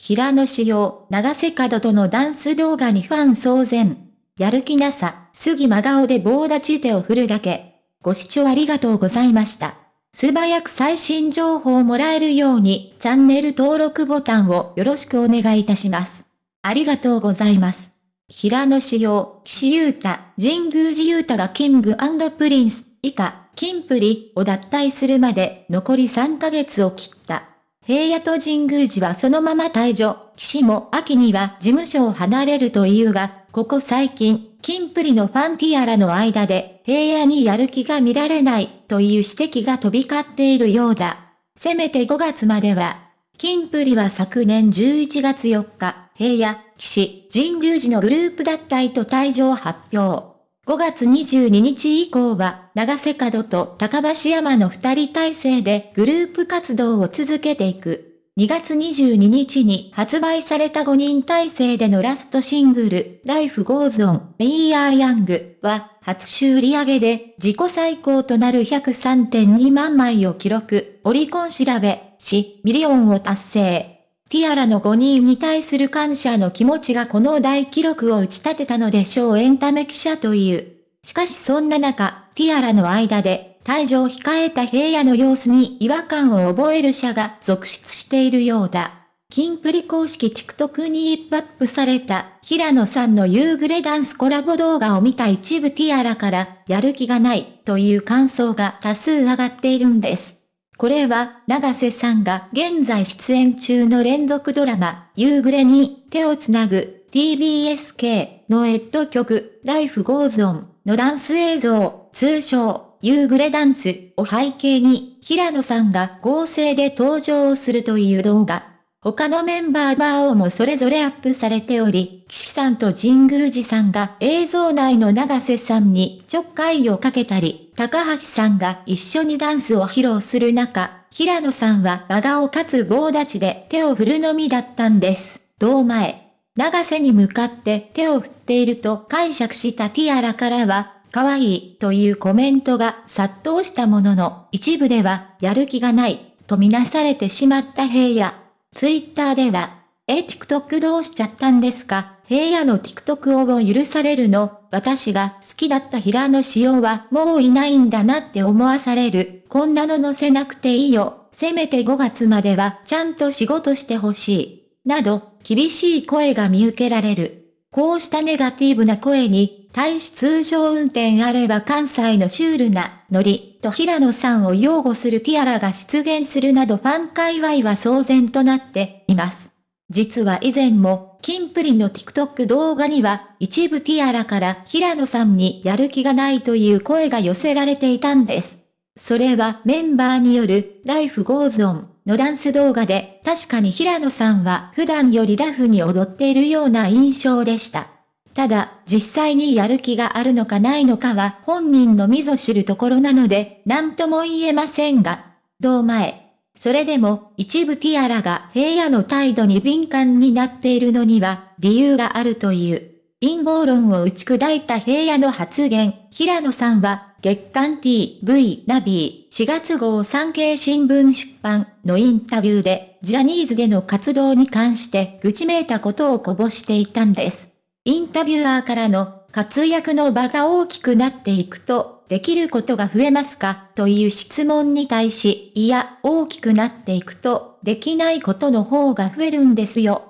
平野紫耀、永瀬廉とのダンス動画にファン騒然。やる気なさ、すぎ真顔で棒立ち手を振るだけ。ご視聴ありがとうございました。素早く最新情報をもらえるように、チャンネル登録ボタンをよろしくお願いいたします。ありがとうございます。平野紫耀、岸優太、神宮寺勇太がキングプリンス、以下、金プリを脱退するまで残り3ヶ月を切った。平野と神宮寺はそのまま退場、岸も秋には事務所を離れるというが、ここ最近、金プリのファンティアラの間で、平野にやる気が見られないという指摘が飛び交っているようだ。せめて5月までは、金プリは昨年11月4日、平野、岸、神宮寺のグループ脱退と退場発表。5月22日以降は、長瀬角と高橋山の二人体制でグループ活動を続けていく。2月22日に発売された5人体制でのラストシングル、Life Goes On, We Are Young は、初週売上で自己最高となる103.2万枚を記録、オリコン調べ、し、ミリオンを達成。ティアラの5人に対する感謝の気持ちがこの大記録を打ち立てたのでしょうエンタメ記者という。しかしそんな中、ティアラの間で退所を控えた平野の様子に違和感を覚える者が続出しているようだ。キンプリ公式 TikTok に一アップされた平野さんの夕暮れダンスコラボ動画を見た一部ティアラからやる気がないという感想が多数上がっているんです。これは長瀬さんが現在出演中の連続ドラマ夕暮れに手をつなぐ TBSK のエッド曲 Life Goes On のダンス映像通称夕暮れダンスを背景に、平野さんが合成で登場するという動画。他のメンバーバーをもそれぞれアップされており、岸さんと神宮寺さんが映像内の長瀬さんにちょっかいをかけたり、高橋さんが一緒にダンスを披露する中、平野さんは真顔かつ棒立ちで手を振るのみだったんです。堂前。長瀬に向かって手を振っていると解釈したティアラからは、可愛いというコメントが殺到したものの、一部では、やる気がない、とみなされてしまった平野。ツイッターでは、え、TikTok どうしちゃったんですか？平野の TikTok を許されるの？私が好きだった平野紫耀はもういないんだなって思わされる。こんなの載せなくていいよ。せめて5月まではちゃんと仕事してほしい。など、厳しい声が見受けられる。こうしたネガティブな声に、対し通常運転あれば関西のシュールな、ノリ、と平野さんを擁護するティアラが出現するなどファン界隈は騒然となっています。実は以前も、キンプリの TikTok 動画には、一部ティアラから平野さんにやる気がないという声が寄せられていたんです。それはメンバーによる Life Goes On のダンス動画で、確かに平野さんは普段よりラフに踊っているような印象でした。ただ、実際にやる気があるのかないのかは本人のみぞ知るところなので、何とも言えませんが、どう前。それでも、一部ティアラが平野の態度に敏感になっているのには、理由があるという。陰謀論を打ち砕いた平野の発言、平野さんは、月刊 TV ナビー4月号産経新聞出版のインタビューでジャニーズでの活動に関して愚痴めいたことをこぼしていたんです。インタビュアーからの活躍の場が大きくなっていくとできることが増えますかという質問に対し、いや、大きくなっていくとできないことの方が増えるんですよ。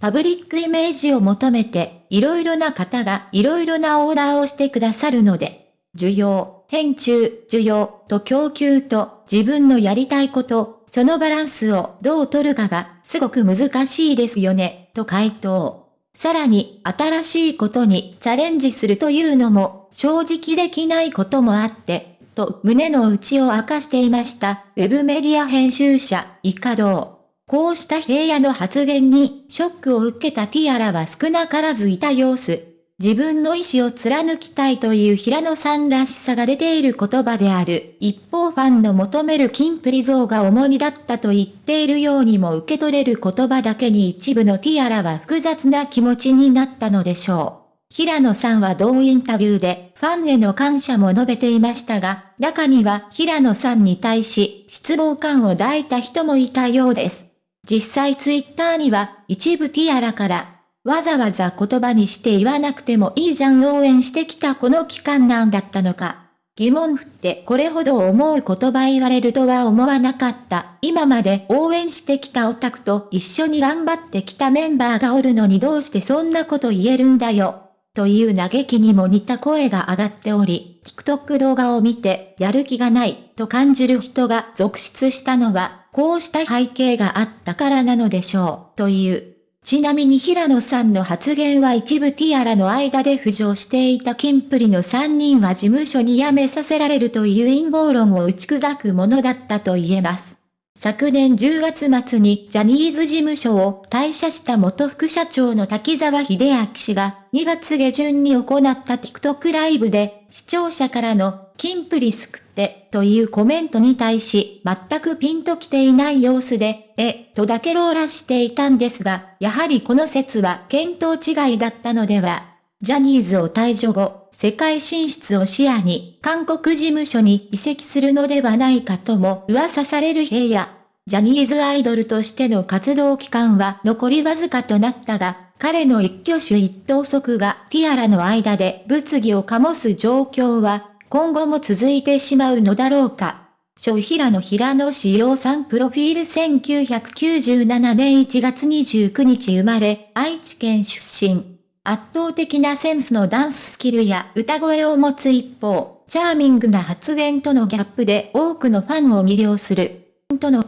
パブリックイメージを求めて、いろいろな方がいろいろなオーダーをしてくださるので、需要、変中、需要と供給と自分のやりたいこと、そのバランスをどう取るかがすごく難しいですよね、と回答。さらに、新しいことにチャレンジするというのも正直できないこともあって、と胸の内を明かしていました、ウェブメディア編集者、イカドウ。こうした平野の発言にショックを受けたティアラは少なからずいた様子。自分の意志を貫きたいという平野さんらしさが出ている言葉である。一方ファンの求める金プリ像が重荷だったと言っているようにも受け取れる言葉だけに一部のティアラは複雑な気持ちになったのでしょう。平野さんは同インタビューでファンへの感謝も述べていましたが、中には平野さんに対し失望感を抱いた人もいたようです。実際ツイッターには一部ティアラから、わざわざ言葉にして言わなくてもいいじゃん応援してきたこの期間なんだったのか。疑問振ってこれほど思う言葉言われるとは思わなかった。今まで応援してきたオタクと一緒に頑張ってきたメンバーがおるのにどうしてそんなこと言えるんだよ。という嘆きにも似た声が上がっており、TikTok 動画を見てやる気がないと感じる人が続出したのは、こうした背景があったからなのでしょう、という。ちなみに平野さんの発言は一部ティアラの間で浮上していたキンプリの3人は事務所に辞めさせられるという陰謀論を打ち砕くものだったと言えます。昨年10月末にジャニーズ事務所を退社した元副社長の滝沢秀明氏が2月下旬に行った TikTok ライブで視聴者からのキンプリ救ってというコメントに対し全くピンときていない様子で、え、とだけローラしていたんですが、やはりこの説は見当違いだったのでは。ジャニーズを退場後、世界進出を視野に韓国事務所に移籍するのではないかとも噂される平野。ジャニーズアイドルとしての活動期間は残りわずかとなったが、彼の一挙手一投足がティアラの間で物議を醸す状況は今後も続いてしまうのだろうか。小平野平野志陽さんプロフィール1997年1月29日生まれ、愛知県出身。圧倒的なセンスのダンススキルや歌声を持つ一方、チャーミングな発言とのギャップで多くのファンを魅了する。との